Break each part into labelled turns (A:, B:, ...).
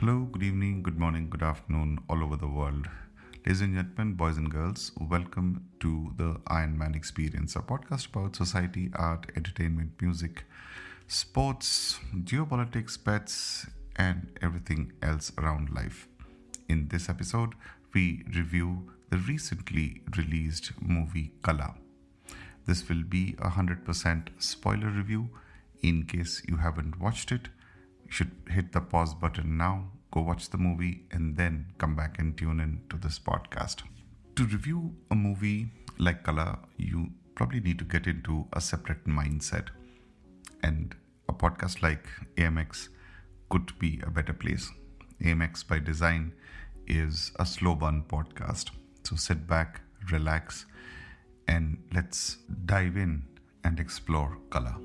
A: Hello, good evening, good morning, good afternoon, all over the world. Ladies and gentlemen, boys and girls, welcome to the Iron Man Experience, a podcast about society, art, entertainment, music, sports, geopolitics, pets, and everything else around life. In this episode, we review the recently released movie Kala. This will be a 100% spoiler review. In case you haven't watched it, you should hit the pause button now, go watch the movie, and then come back and tune in to this podcast. To review a movie like Kala, you probably need to get into a separate mindset. And a podcast like AMX could be a better place. AMX by design is a slow burn podcast. So sit back, relax, and let's dive in and explore Kala.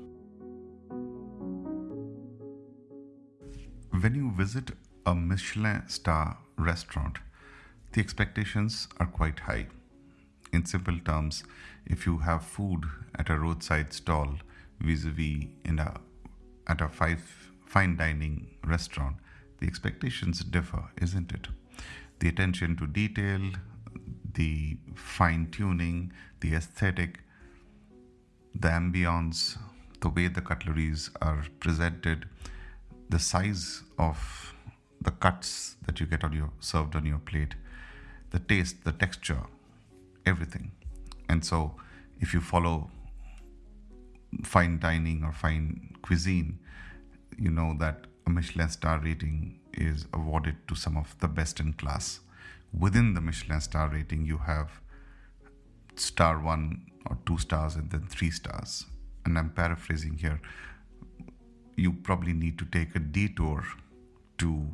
A: When you visit a Michelin star restaurant, the expectations are quite high. In simple terms, if you have food at a roadside stall vis-a-vis in a at a five fine dining restaurant, the expectations differ, isn't it? The attention to detail, the fine tuning, the aesthetic, the ambience, the way the cutleries are presented, the size of the cuts that you get on your served on your plate, the taste, the texture, everything. And so if you follow fine dining or fine cuisine, you know that a Michelin star rating is awarded to some of the best in class. Within the Michelin star rating, you have star one or two stars and then three stars. And I'm paraphrasing here. You probably need to take a detour to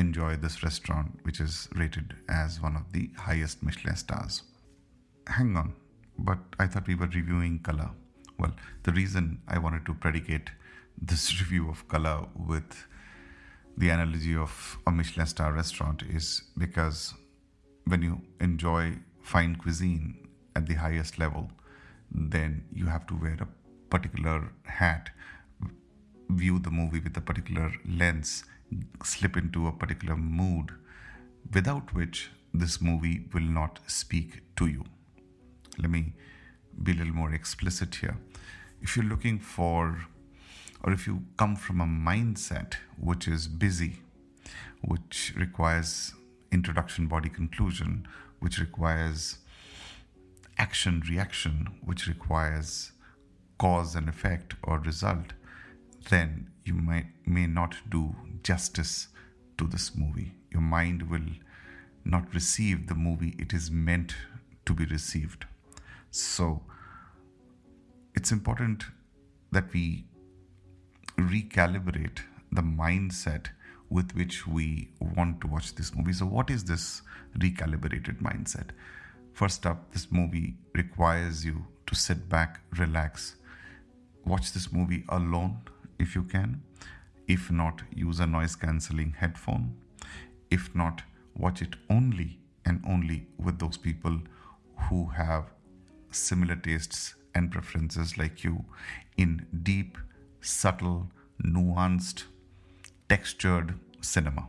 A: enjoy this restaurant, which is rated as one of the highest Michelin stars. Hang on, but I thought we were reviewing Kala. Well, the reason I wanted to predicate this review of Kala with the analogy of a Michelin star restaurant is because when you enjoy fine cuisine at the highest level, then you have to wear a particular hat, view the movie with a particular lens, slip into a particular mood, without which this movie will not speak to you. Let me be a little more explicit here. If you're looking for, or if you come from a mindset which is busy, which requires introduction, body, conclusion, which requires action, reaction, which requires cause and effect or result, then you might may not do justice to this movie. Your mind will not receive the movie it is meant to be received. So it's important that we recalibrate the mindset with which we want to watch this movie. So, what is this recalibrated mindset? First up, this movie requires you to sit back, relax, watch this movie alone if you can. If not, use a noise cancelling headphone. If not, watch it only and only with those people who have similar tastes and preferences like you in deep, subtle, nuanced, textured cinema.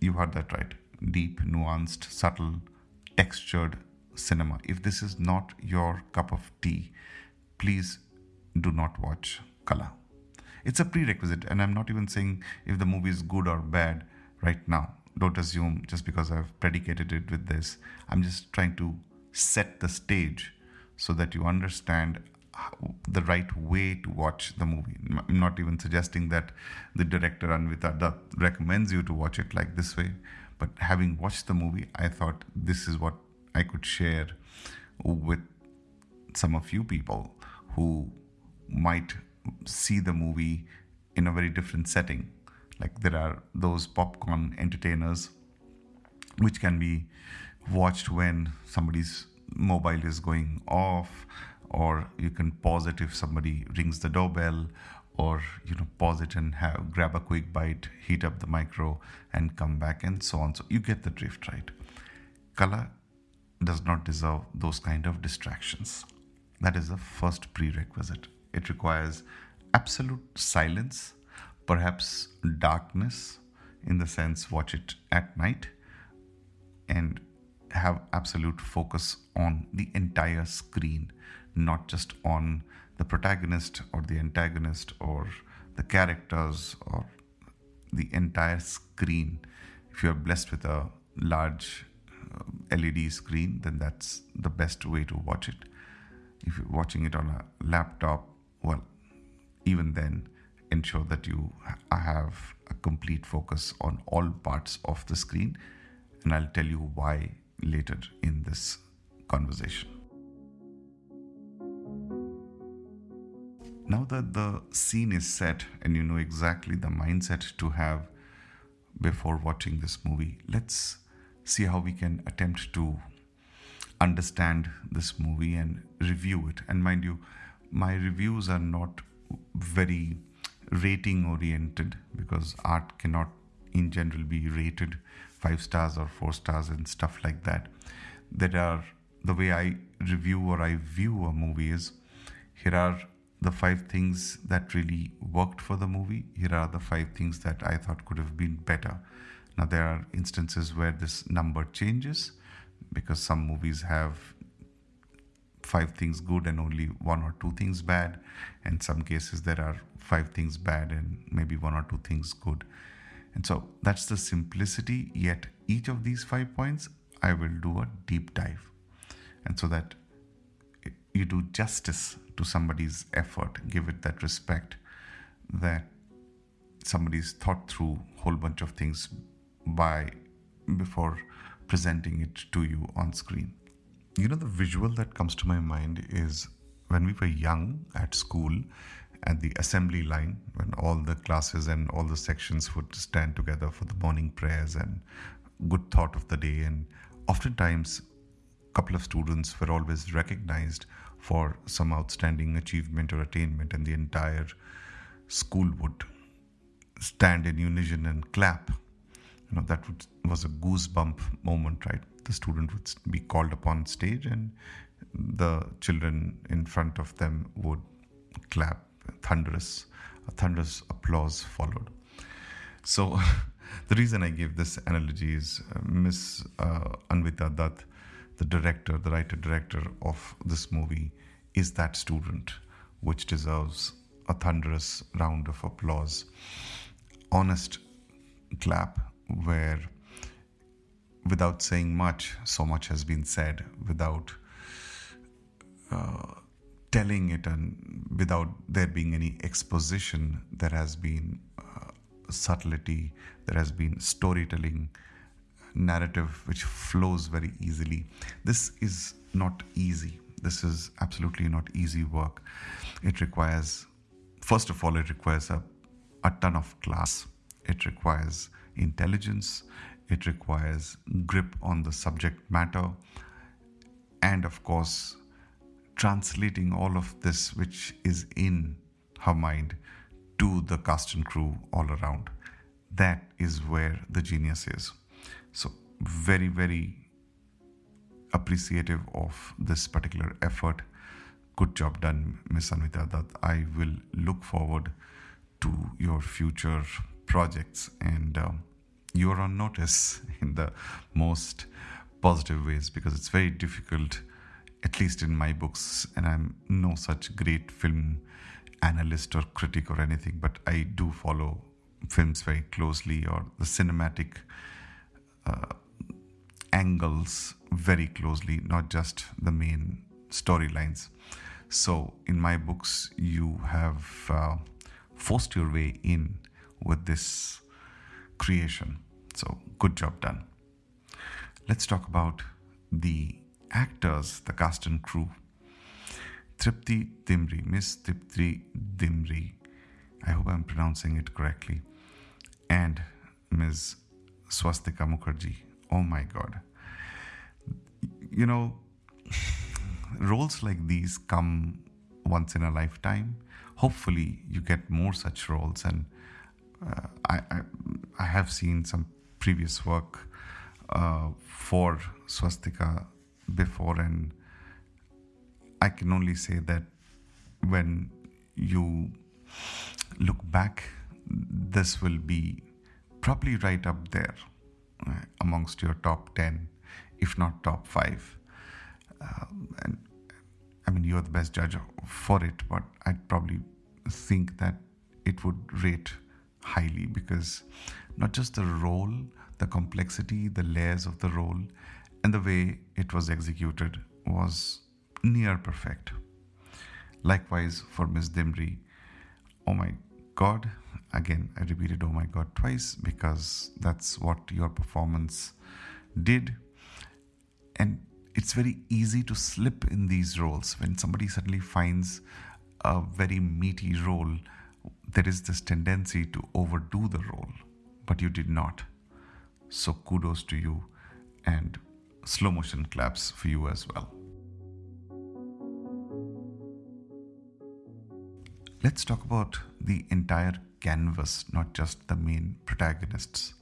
A: You heard that right. Deep, nuanced, subtle, textured cinema. If this is not your cup of tea, please do not watch Kala. It's a prerequisite, and I'm not even saying if the movie is good or bad right now. Don't assume just because I've predicated it with this. I'm just trying to set the stage so that you understand the right way to watch the movie. I'm not even suggesting that the director Anvita Dutt recommends you to watch it like this way, but having watched the movie, I thought this is what I could share with some of you people who might see the movie in a very different setting. Like there are those popcorn entertainers which can be watched when somebody's mobile is going off or you can pause it if somebody rings the doorbell or you know pause it and have grab a quick bite heat up the micro and come back and so on. So you get the drift right? Kala does not deserve those kind of distractions. That is the first prerequisite it requires absolute silence perhaps darkness in the sense watch it at night and have absolute focus on the entire screen, not just on the protagonist or the antagonist or the characters or the entire screen. If you're blessed with a large uh, LED screen, then that's the best way to watch it. If you're watching it on a laptop, well, even then, ensure that you have a complete focus on all parts of the screen. And I'll tell you why later in this conversation. Now that the scene is set and you know exactly the mindset to have before watching this movie, let's see how we can attempt to understand this movie and review it. And mind you, my reviews are not very rating oriented because art cannot in general be rated five stars or four stars and stuff like that. that are the way I review or I view a movie is here are the five things that really worked for the movie. Here are the five things that I thought could have been better. Now, there are instances where this number changes because some movies have five things good and only one or two things bad. In some cases, there are five things bad and maybe one or two things good. And so that's the simplicity, yet each of these five points, I will do a deep dive. And so that you do justice to somebody's effort, give it that respect that somebody's thought through a whole bunch of things by before presenting it to you on screen. You know, the visual that comes to my mind is when we were young at school at the assembly line, when all the classes and all the sections would stand together for the morning prayers and good thought of the day. And oftentimes, a couple of students were always recognized for some outstanding achievement or attainment, and the entire school would stand in unison and clap. You know, that would, was a goosebump moment, right? The student would be called upon stage, and the children in front of them would clap. Thunderous, a thunderous applause followed. So, the reason I give this analogy is uh, Miss uh, Anvita Dutt the director, the writer director of this movie, is that student, which deserves a thunderous round of applause. Honest clap, where without saying much, so much has been said, without uh, telling it, and without there being any exposition, there has been uh, subtlety, there has been storytelling narrative which flows very easily. This is not easy. This is absolutely not easy work. It requires, first of all, it requires a, a ton of class. It requires intelligence. It requires grip on the subject matter. And of course, translating all of this which is in her mind to the cast and crew all around. That is where the genius is. So, very, very appreciative of this particular effort. Good job done, Miss Anvita Dutt. I will look forward to your future projects and uh, you're on notice in the most positive ways because it's very difficult, at least in my books, and I'm no such great film analyst or critic or anything, but I do follow films very closely or the cinematic uh, angles very closely, not just the main storylines. So, in my books, you have uh, forced your way in with this creation. So, good job done. Let's talk about the actors, the cast and crew. Tripti Dimri, Miss Tripti Dimri, I hope I'm pronouncing it correctly, and Ms. Swastika Mukherjee. Oh my God. You know, roles like these come once in a lifetime. Hopefully, you get more such roles. And uh, I, I, I, have seen some previous work uh, for Swastika before, and I can only say that when you look back this will be probably right up there uh, amongst your top 10, if not top 5. Um, and I mean, you're the best judge for it, but I'd probably think that it would rate highly because not just the role, the complexity, the layers of the role, and the way it was executed was near perfect. Likewise, for Miss Dimri, oh my god, again, I repeated oh my god twice because that's what your performance did. And it's very easy to slip in these roles when somebody suddenly finds a very meaty role there is this tendency to overdo the role but you did not so kudos to you and slow motion claps for you as well let's talk about the entire canvas not just the main protagonists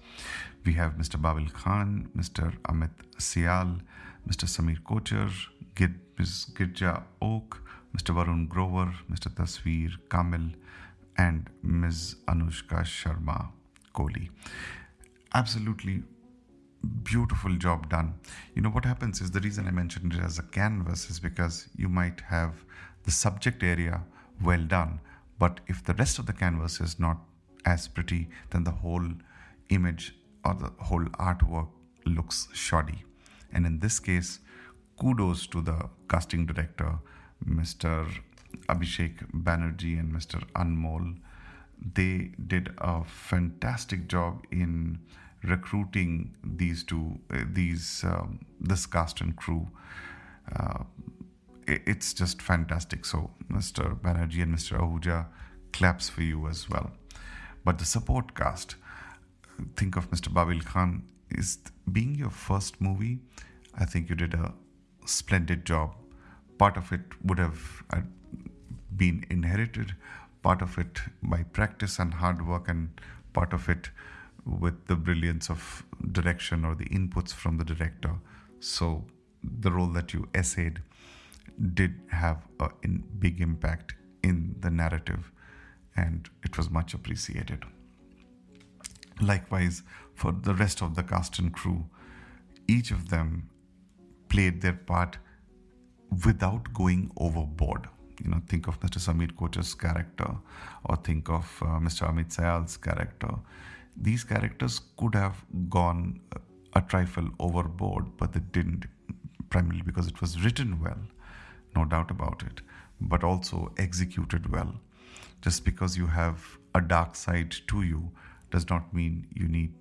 A: we have Mr. Babil Khan, Mr. Amit Sial, Mr. Sameer Kochhar, Ms. Girija Oak, Mr. Varun Grover, Mr. Tasveer Kamil, and Ms. Anushka Sharma Kohli. Absolutely beautiful job done. You know what happens is the reason I mentioned it as a canvas is because you might have the subject area well done, but if the rest of the canvas is not as pretty, then the whole image or the whole artwork looks shoddy. And in this case, kudos to the casting director, Mr. Abhishek Banerjee and Mr. Anmol. They did a fantastic job in recruiting these two, uh, these um, this cast and crew. Uh, it's just fantastic. So, Mr. Banerjee and Mr. Ahuja, claps for you as well. But the support cast, think of Mr. Babil Khan, is being your first movie. I think you did a splendid job. Part of it would have uh, been inherited, part of it by practice and hard work, and part of it with the brilliance of direction or the inputs from the director. So the role that you essayed did have a big impact in the narrative, and it was much appreciated. Likewise, for the rest of the cast and crew, each of them played their part without going overboard. You know, think of Mr. Sameer Kochhar's character or think of uh, Mr. Amit Sial's character. These characters could have gone a trifle overboard, but they didn't, primarily because it was written well, no doubt about it, but also executed well. Just because you have a dark side to you does not mean you need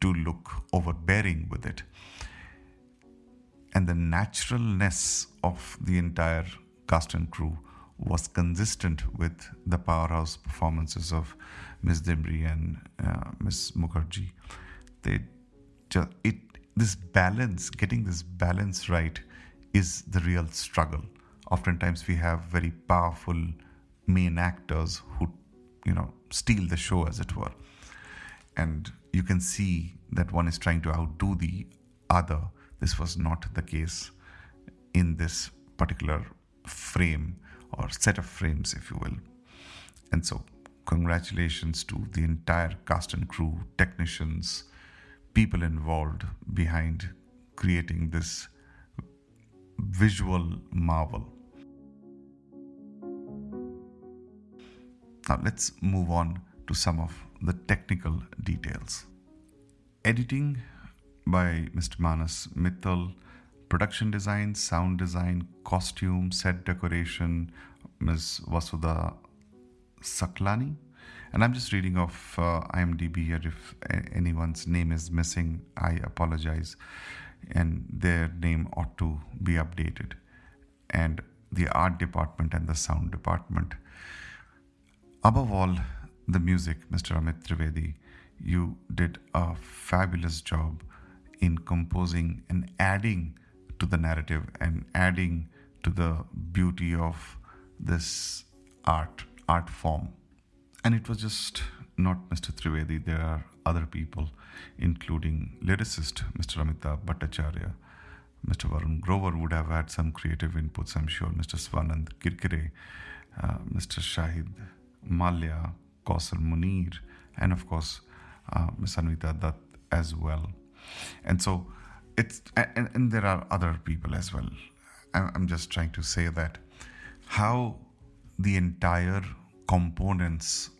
A: to look overbearing with it. And the naturalness of the entire cast and crew was consistent with the powerhouse performances of Ms. Dimri and uh, Ms. Mukherjee. They just, it this balance, getting this balance right, is the real struggle. Oftentimes, we have very powerful main actors who, you know, steal the show, as it were, and you can see that one is trying to outdo the other. This was not the case in this particular frame or set of frames, if you will. And so, congratulations to the entire cast and crew, technicians, people involved behind creating this visual marvel. Now, let's move on to some of the technical details. Editing by Mr. Manas Mittal, production design, sound design, costume, set decoration, Ms. Vasudha Saklani. And I'm just reading off uh, IMDb here. If anyone's name is missing, I apologize. And their name ought to be updated. And the art department and the sound department. Above all, the music, Mr. Amit Trivedi, you did a fabulous job in composing and adding to the narrative and adding to the beauty of this art art form. And it was just not Mr. Trivedi, there are other people, including lyricist Mr. Amitabh Bhattacharya. Mr. Varun Grover would have had some creative inputs, I'm sure. Mr. Swanand Kirkire, uh, Mr. Shahid Mallya, Kausar Munir, and of course, uh, Miss Anvita Dutt as well. And so it's, and, and there are other people as well. I'm just trying to say that how the entire components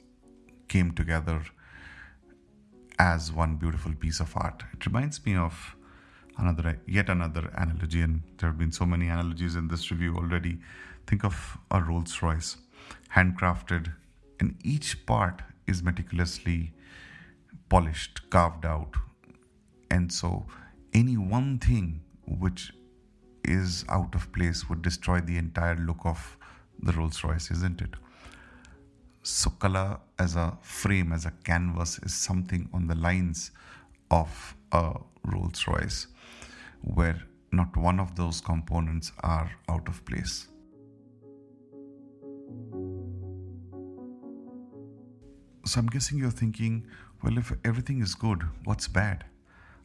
A: came together as one beautiful piece of art. It reminds me of another yet another analogy, and there have been so many analogies in this review already. Think of a Rolls Royce, handcrafted, and each part is meticulously polished, carved out, and so any one thing which is out of place would destroy the entire look of the Rolls Royce, isn't it? So, Kala as a frame, as a canvas, is something on the lines of a Rolls Royce where not one of those components are out of place. So, I'm guessing you're thinking, well, if everything is good, what's bad?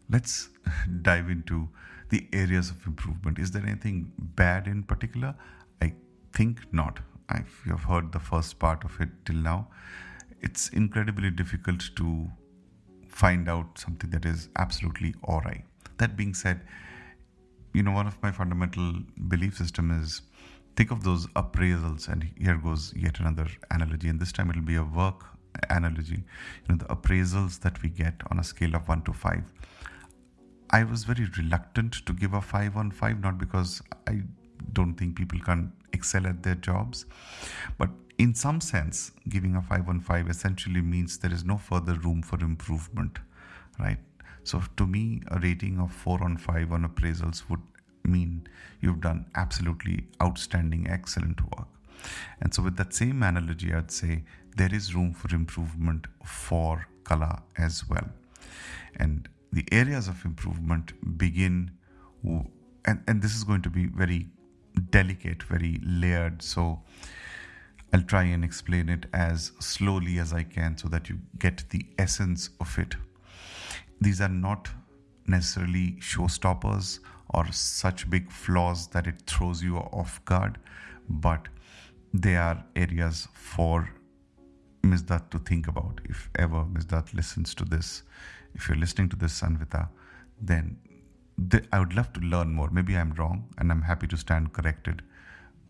A: Let's dive into the areas of improvement. Is there anything bad in particular? I think not. If you have heard the first part of it till now, it's incredibly difficult to find out something that is absolutely alright. That being said, you know, one of my fundamental belief system is think of those appraisals, and here goes yet another analogy, and this time it'll be a work analogy. You know, the appraisals that we get on a scale of one to five I was very reluctant to give a 5 on 5, not because I don't think people can excel at their jobs, but in some sense, giving a 5 on 5 essentially means there is no further room for improvement, right? So to me, a rating of 4 on 5 on appraisals would mean you've done absolutely outstanding, excellent work. And so, with that same analogy, I'd say there is room for improvement for Kala as well. And the areas of improvement begin, and, and this is going to be very delicate, very layered. So I'll try and explain it as slowly as I can so that you get the essence of it. These are not necessarily showstoppers or such big flaws that it throws you off guard, but they are areas for Ms. Dutt to think about if ever Ms. Dutt listens to this if you're listening to this, Sanvita, then th- I would love to learn more. Maybe I'm wrong and I'm happy to stand corrected,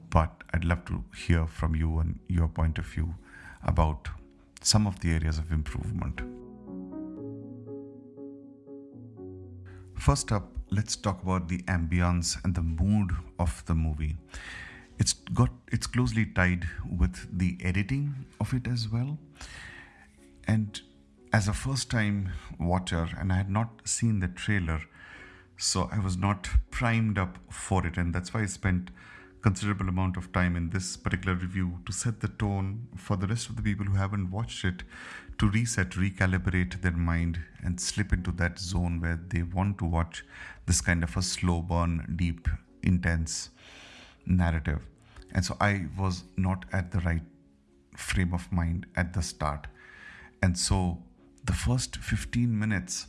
A: but I'd love to hear from you and your point of view about some of the areas of improvement. First up, let's talk about the ambience and the mood of the movie. It's got it's closely tied with the editing of it as well. And as a first time watcher and I had not seen the trailer, so I was not primed up for it, and that's why I spent considerable amount of time in this particular review to set the tone for the rest of the people who haven't watched it to reset, recalibrate their mind, and slip into that zone where they want to watch this kind of a slow burn, deep, intense narrative. And so I was not at the right frame of mind at the start. And so the first 15 minutes,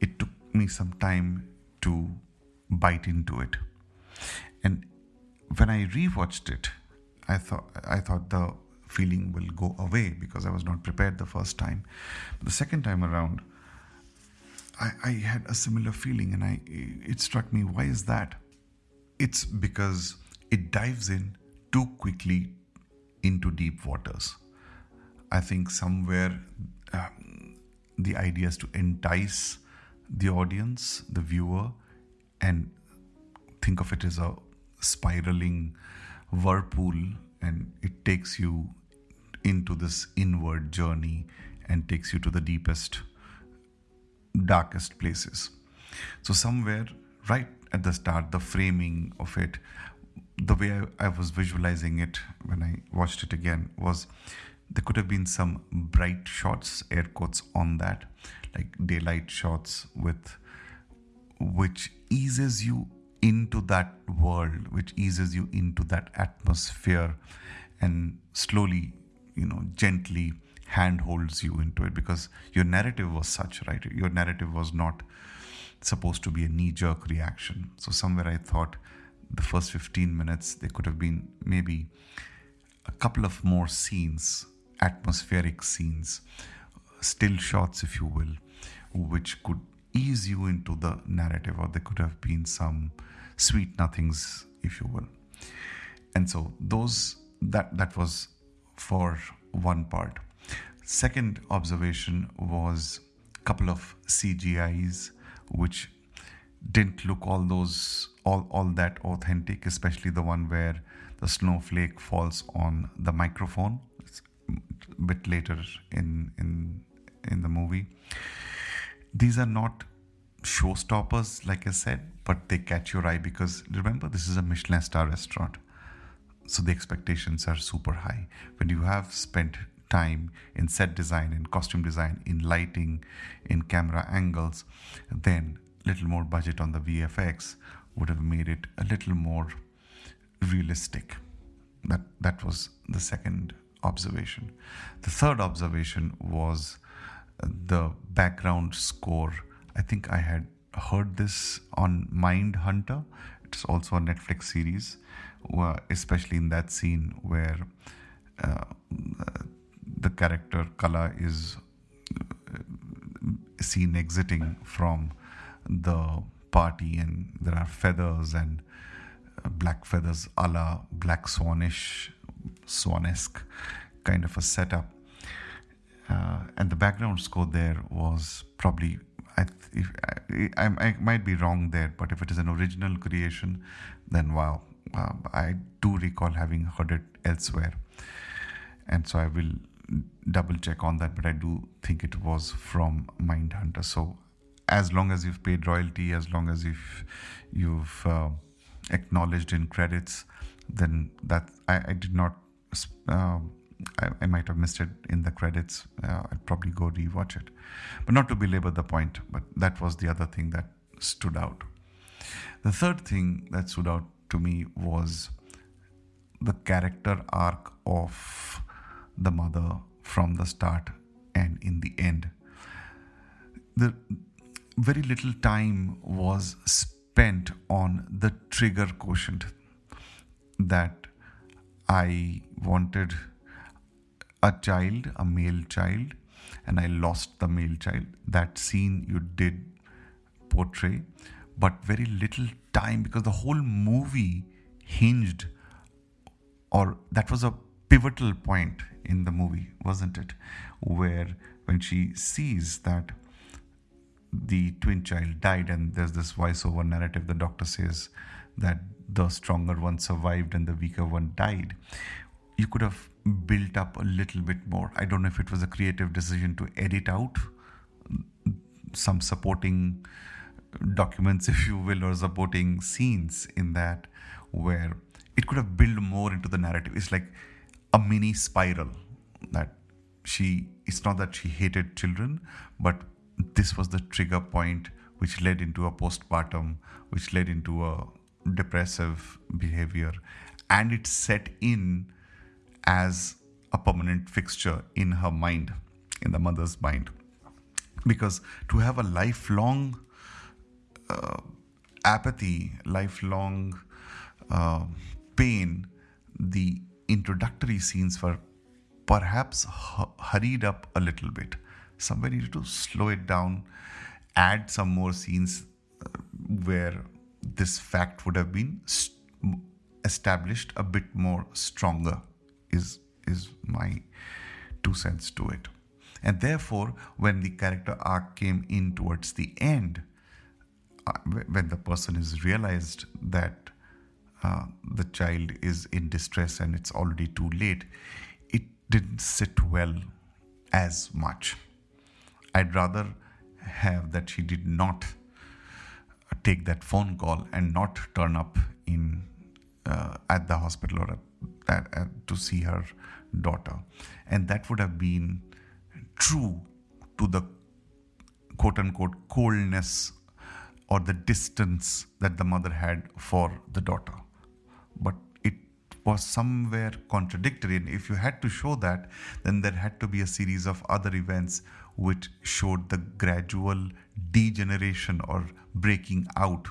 A: it took me some time to bite into it. And when I rewatched it, I thought I thought the feeling will go away because I was not prepared the first time. But the second time around, I, I had a similar feeling, and I it struck me. Why is that? It's because it dives in too quickly into deep waters. I think somewhere um, the idea is to entice the audience, the viewer, and think of it as a spiraling whirlpool, and it takes you into this inward journey and takes you to the deepest, darkest places. So, somewhere right at the start, the framing of it, the way I, I was visualizing it when I watched it again was there could have been some bright shots air quotes on that like daylight shots with which eases you into that world which eases you into that atmosphere and slowly you know gently handholds you into it because your narrative was such right? Your narrative was not supposed to be a knee jerk reaction. So somewhere i thought the first 15 minutes there could have been maybe a couple of more scenes atmospheric scenes, still shots, if you will, which could ease you into the narrative, or there could have been some sweet nothings, if you will. And so those that that was for one part. Second observation was a couple of CGIs which didn't look all those all, all that authentic, especially the one where the snowflake falls on the microphone. Bit later in in in the movie. These are not showstoppers, like I said, but they catch your eye because remember this is a Michelin star restaurant. So the expectations are super high. When you have spent time in set design, in costume design, in lighting, in camera angles, then little more budget on the VFX would have made it a little more realistic. That that was the second observation. The third observation was the background score. I think I had heard this on Mindhunter. It's also a Netflix series, especially in that scene where uh, the character Kala is uh, seen exiting from the party, and there are feathers and uh, black feathers, a la Black Swanish, Swanesque kind of a setup. Uh, and the background score there was probably I, if, I, I, might be wrong there, but if it is an original creation, then wow, uh, I do recall having heard it elsewhere, and so I will double check on that. But I do think it was from Mindhunter. So as long as you've paid royalty, as long as you've you've uh, acknowledged in credits, then that I, I did not. Uh, I, I, might have missed it in the credits. Uh, I'd probably go rewatch it, but not to belabor the point. But that was the other thing that stood out. The third thing that stood out to me was the character arc of the mother from the start and in the end. The very little time was spent on the trigger quotient that I wanted a child, a male child, and I lost the male child. That scene you did portray, but very little time because the whole movie hinged, or that was a pivotal point in the movie, wasn't it? Where when she sees that the twin child died, and there's this voiceover narrative. The doctor says that the stronger one survived and the weaker one died. You could have built up a little bit more. I don't know if it was a creative decision to edit out some supporting documents, if you will, or supporting scenes in that where it could have built more into the narrative. It's like a mini spiral that she, it's not that she hated children, but this was the trigger point which led into a postpartum, which led into a depressive behavior, and it set in as a permanent fixture in her mind, in the mother's mind. Because to have a lifelong uh, apathy, lifelong uh, pain, the introductory scenes were perhaps hurried up a little bit somebody needed to slow it down, add some more scenes uh, where this fact would have been st- established a bit more stronger is is my two cents to it. And therefore when the character arc came in towards the end uh, when the person is realized that uh, the child is in distress and it's already too late it didn't sit well as much. I'd rather have that she did not take that phone call and not turn up in uh, at the hospital or at, to see her daughter, and that would have been true to the quote unquote coldness or the distance that the mother had for the daughter. But it was somewhere contradictory. And if you had to show that, then there had to be a series of other events which showed the gradual degeneration or breaking out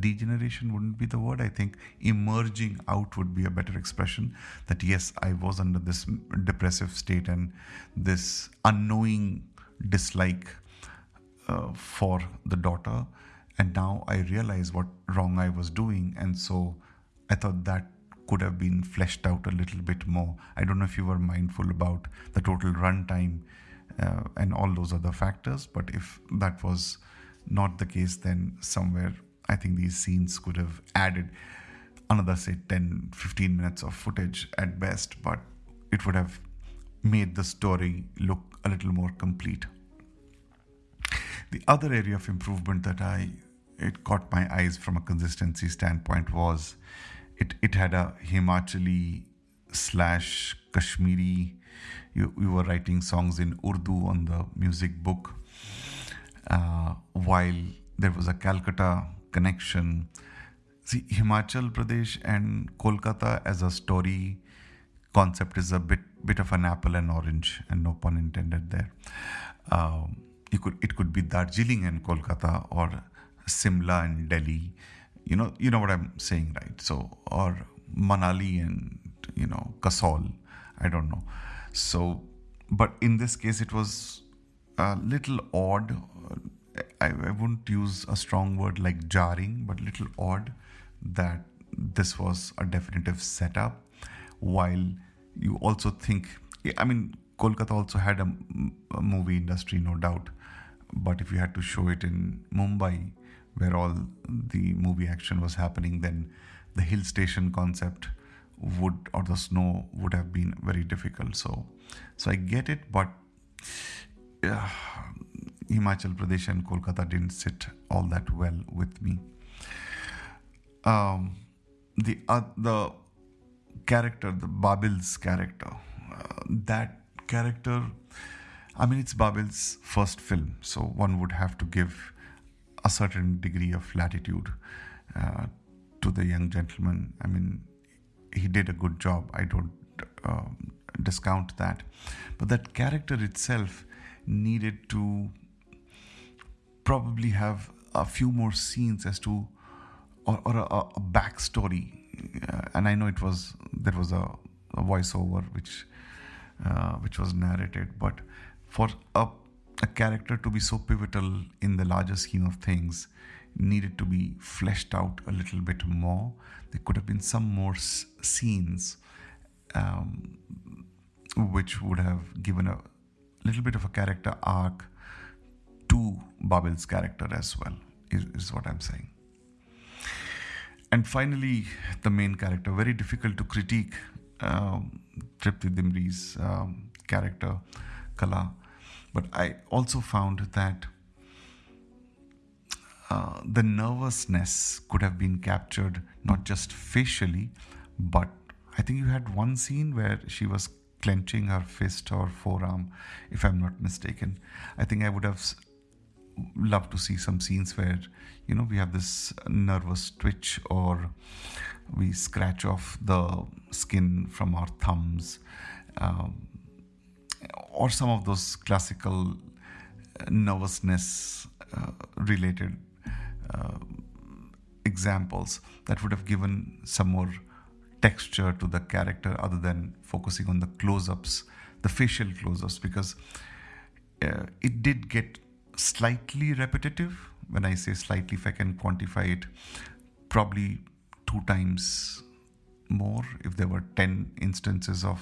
A: degeneration wouldn't be the word. I think emerging out would be a better expression. That yes, I was under this depressive state and this unknowing dislike uh, for the daughter, and now I realize what wrong I was doing, and so I thought that could have been fleshed out a little bit more. I don't know if you were mindful about the total runtime uh, and all those other factors, but if that was not the case, then somewhere I think these scenes could have added another, say, 10 15 minutes of footage at best, but it would have made the story look a little more complete. The other area of improvement that I it caught my eyes from a consistency standpoint was it it had a Himachali slash Kashmiri. You, you were writing songs in Urdu on the music book, uh, while there was a Calcutta connection. See, Himachal Pradesh and Kolkata as a story concept is a bit bit of an apple and orange, and no pun intended there. Um, you could it could be Darjeeling and Kolkata or Simla and Delhi. You know, you know what I'm saying, right? So or Manali and you know Kasol. I don't know. So, but in this case, it was a little odd. I, I wouldn't use a strong word like jarring, but little odd that this was a definitive setup. While you also think, I mean, Kolkata also had a, a movie industry, no doubt. But if you had to show it in Mumbai, where all the movie action was happening, then the hill station concept would or the snow would have been very difficult. So, so I get it, but uh, Himachal Pradesh and Kolkata didn't sit all that well with me. Um, the uh, the character, the Babil's character, uh, that character. I mean, it's Babil's first film, so one would have to give a certain degree of latitude uh, to the young gentleman. I mean, he did a good job. I don't um, discount that, but that character itself needed to probably have a few more scenes as to or, or a, a backstory. Uh, and I know it was there was a, a voiceover which uh, which was narrated, but for a a character to be so pivotal in the larger scheme of things needed to be fleshed out a little bit more. There could have been some more s- scenes um, which would have given a little bit of a character arc to Babil's character as well, is, is what I'm saying. And finally, the main character, very difficult to critique um, Tripti Dimri's um, character, Kala. But I also found that uh, the nervousness could have been captured not just facially, but I think you had one scene where she was clenching her fist or forearm, if I'm not mistaken. I think I would have loved to see some scenes where, you know, we have this nervous twitch or we scratch off the skin from our thumbs. Um, or some of those classical uh, nervousness uh, related uh, examples that would have given some more texture to the character other than focusing on the close ups, the facial close ups, because uh, it did get slightly repetitive. When I say slightly, if I can quantify it, probably two times more if there were 10 instances of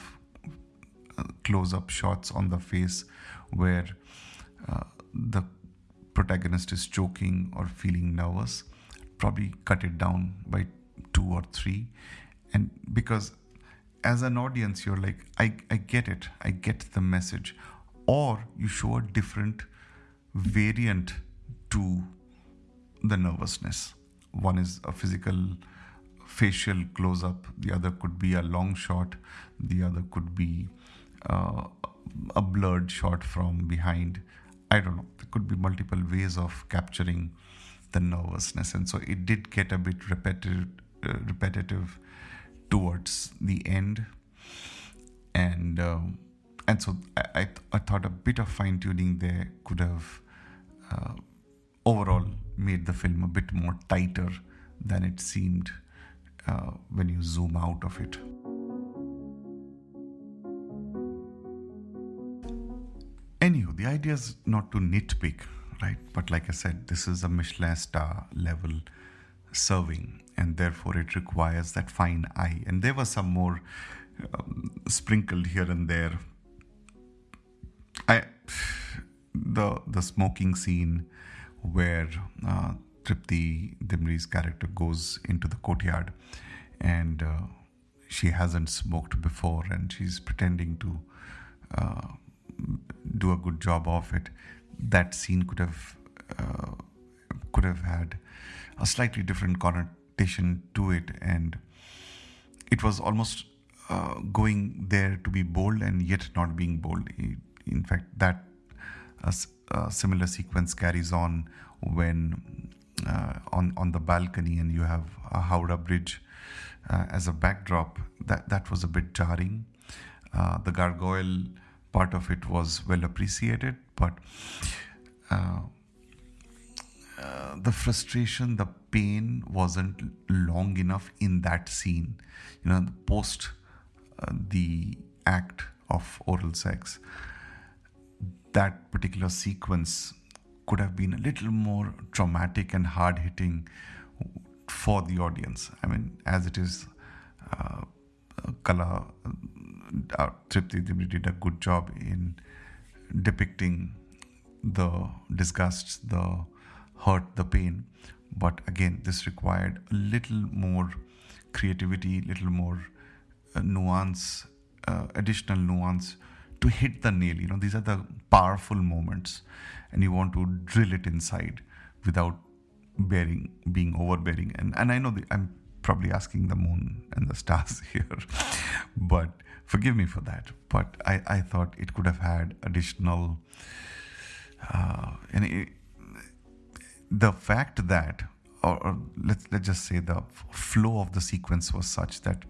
A: close up shots on the face where uh, the protagonist is choking or feeling nervous probably cut it down by two or three. And because as an audience you're like i, I get it. I get the message. Or you show a different variant to the nervousness. One is a physical facial close up the other could be a long shot the other could be uh, a blurred shot from behind. I don't know. There could be multiple ways of capturing the nervousness, and so it did get a bit repetitive, uh, repetitive towards the end, and um, and so I, I, th- I, thought a bit of fine tuning there could have uh, overall made the film a bit more tighter than it seemed uh, when you zoom out of it. The idea is not to nitpick, right? But like I said, this is a Michelin star level serving, and therefore it requires that fine eye. And there were some more um, sprinkled here and there. I the the smoking scene where uh, Tripti Dimri's character goes into the courtyard and uh, she hasn't smoked before and she's pretending to uh, do a good job of it. That scene could have uh, could have had a slightly different connotation to it, and it was almost uh, going there to be bold and yet not being bold. In fact, that a, a similar sequence carries on when uh, on on the balcony and you have a Howrah Bridge uh, as a backdrop. That that was a bit jarring. Uh, the gargoyle part of it was well appreciated, but uh, uh, the frustration, the pain wasn't long enough in that scene. You know, post uh, the act of oral sex, that particular sequence could have been a little more traumatic and hard hitting for the audience. I mean, as it is, uh, Kala uh, Tripti did a good job in depicting the disgust, the hurt, the pain. But again, this required a little more creativity, little more uh, nuance, uh, additional nuance to hit the nail. You know, these are the powerful moments, and you want to drill it inside without bearing being overbearing. And and I know the, I'm probably asking the moon and the stars here, but forgive me for that. But I, I thought it could have had additional. Uh, and the fact that, or, or let's let's just say the flow of the sequence was such that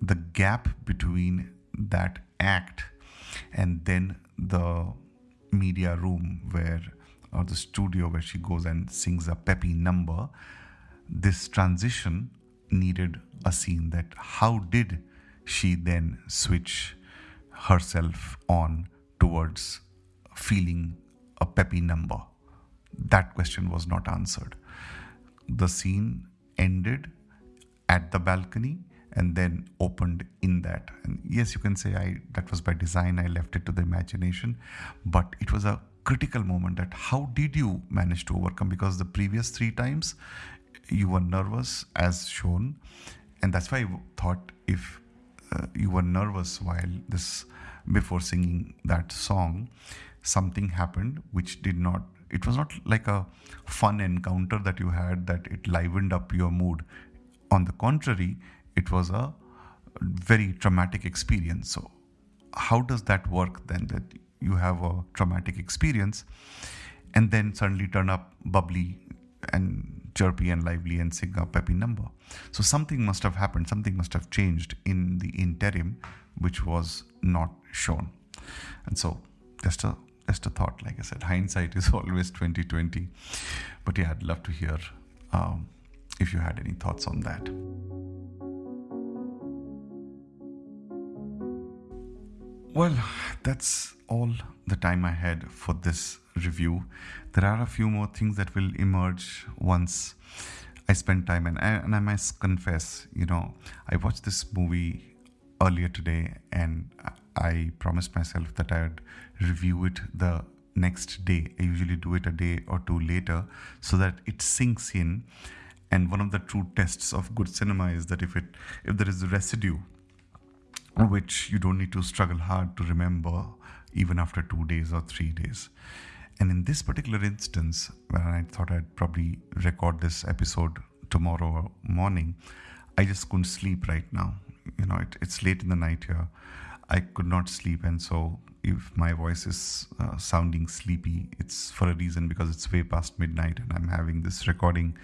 A: the gap between that act and then the media room where or the studio where she goes and sings a peppy number this transition needed a scene that how did she then switch herself on towards feeling a peppy number. That question was not answered. The scene ended at the balcony and then opened in that. And yes you can say i that was by design i left it to the imagination but it was a critical moment that how did you manage to overcome? Because the previous three times you were nervous as shown and that's why i thought if uh, you were nervous while this before singing that song something happened which did not it was not like a fun encounter that you had that it livened up your mood on the contrary it was a very traumatic experience. So, how does that work then? That you have a traumatic experience and then suddenly turn up bubbly and chirpy and lively and sing a peppy number. So, something must have happened, something must have changed in the interim, which was not shown. And so, just a just a thought. Like I said, hindsight is always twenty twenty. But yeah, I'd love to hear um, if you had any thoughts on that. Well, that's all the time I had for this review. There are a few more things that will emerge once I spend time, and I, and I must confess, you know, I watched this movie earlier today, and I promised myself that I'd review it the next day. I usually do it a day or two later so that it sinks in. And one of the true tests of good cinema is that if it if there is a residue which you don't need to struggle hard to remember even after two days or three days. And in this particular instance, when I thought I'd probably record this episode tomorrow morning, I just couldn't sleep right now. You know, it, it's late in the night here. I could not sleep, and so if my voice is uh, sounding sleepy, it's for a reason because it's way past midnight and I'm having this recording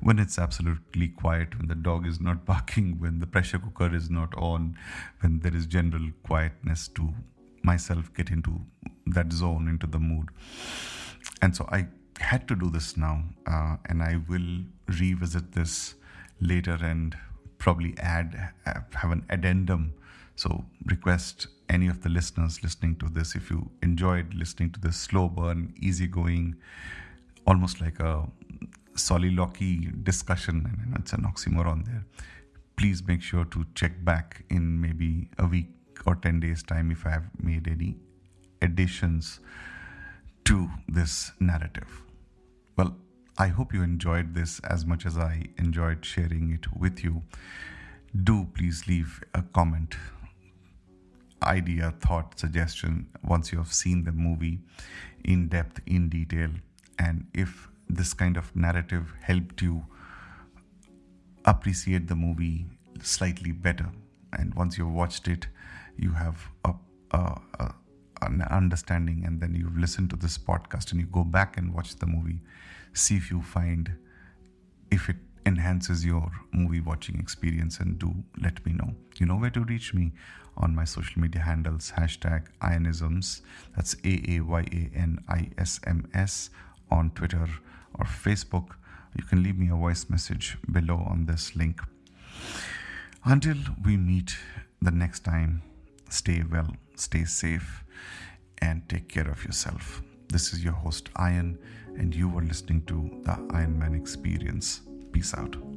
A: when it's absolutely quiet, when the dog is not barking, when the pressure cooker is not on, when there is general quietness to myself get into that zone, into the mood. And so I had to do this now, uh, and I will revisit this later and probably add uh, have an addendum. So request any of the listeners listening to this if you enjoyed listening to this slow burn, easygoing, almost like a soliloquy discussion, and it's an oxymoron there. Please make sure to check back in maybe a week or 10 days' time if I have made any additions to this narrative. Well, I hope you enjoyed this as much as I enjoyed sharing it with you. Do please leave a comment, idea, thought, suggestion once you have seen the movie in depth, in detail. And if this kind of narrative helped you appreciate the movie slightly better, and once you've watched it, you have a, a, a an understanding and then you've listened to this podcast and you go back and watch the movie see if you find if it enhances your movie watching experience and do let me know you know where to reach me on my social media handles hashtag Aayanisms that's a-a-y-a-n-i-s-m-s on twitter or facebook you can leave me a voice message below on this link until we meet the next time stay well stay safe and take care of yourself. This is your host, Iron, and you are listening to the Iron Man Experience. Peace out.